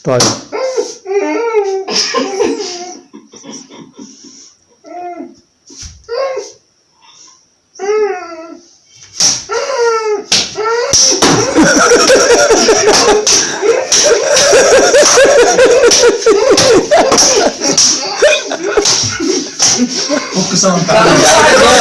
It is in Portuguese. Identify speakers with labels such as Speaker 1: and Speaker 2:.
Speaker 1: História.
Speaker 2: Vou começar a.